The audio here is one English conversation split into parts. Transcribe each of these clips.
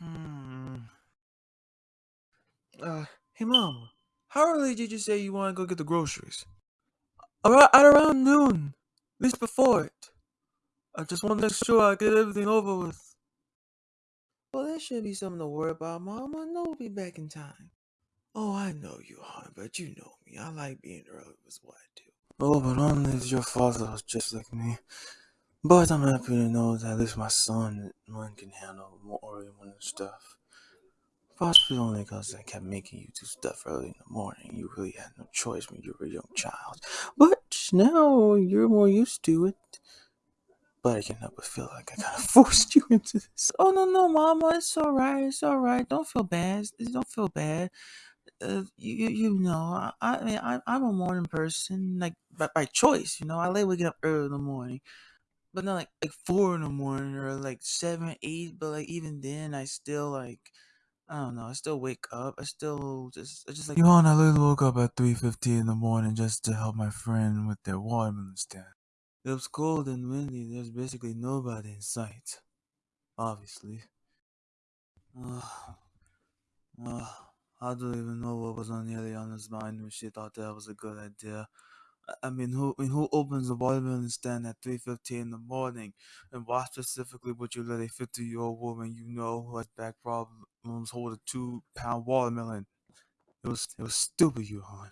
Hmm. Uh, hey mom, how early did you say you want to go get the groceries? Around, at around noon, at least before it. I just want to make sure I get everything over with. Well, that should be something to worry about, mom. I know we'll be back in time. Oh, I know you, hon, but you know me. I like being early was what I do. Oh, but only if your father was just like me. But I'm happy to know that at least my son one can handle more morning stuff. Possibly only because I kept making you do stuff early in the morning. You really had no choice when you were a young child. But now you're more used to it. But I can't help but feel like I kind of forced you into this. Oh no, no, Mama, it's all right. It's all right. Don't feel bad. Don't feel bad. Uh, you, you know, I, I mean, I, I'm a morning person, like by, by choice. You know, I like waking up early in the morning, but not like like four in the morning or like seven, eight. But like even then, I still like. I don't know. I still wake up. I still just, I just like. Johan, I literally woke up at three fifty in the morning just to help my friend with their watermelon stand. It was cold and windy. There's basically nobody in sight. Obviously. Ugh. Ugh. I don't even know what was on Eliana's mind when she thought that was a good idea. I- mean, who I mean, who opens a watermelon stand at three fifteen in the morning? And why specifically would you let a fifty year old woman you know who has back problems hold a two pound watermelon? It was it was stupid, you hon.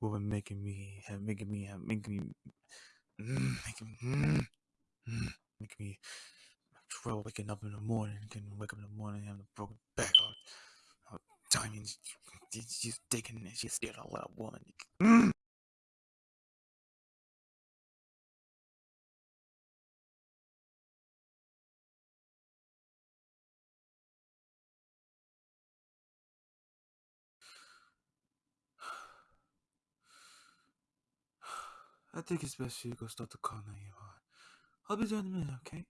Woman making me making me making me mm, making mm, mm, making me trouble waking up in the morning. Can wake up in the morning having a broken back. All, all and she's taking it. She's scared of that woman. I think it's best you go start the car now, hon. I'll be there in a minute, okay?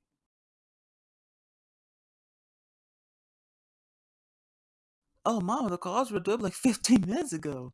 Oh, mama, the cars were done like 15 minutes ago.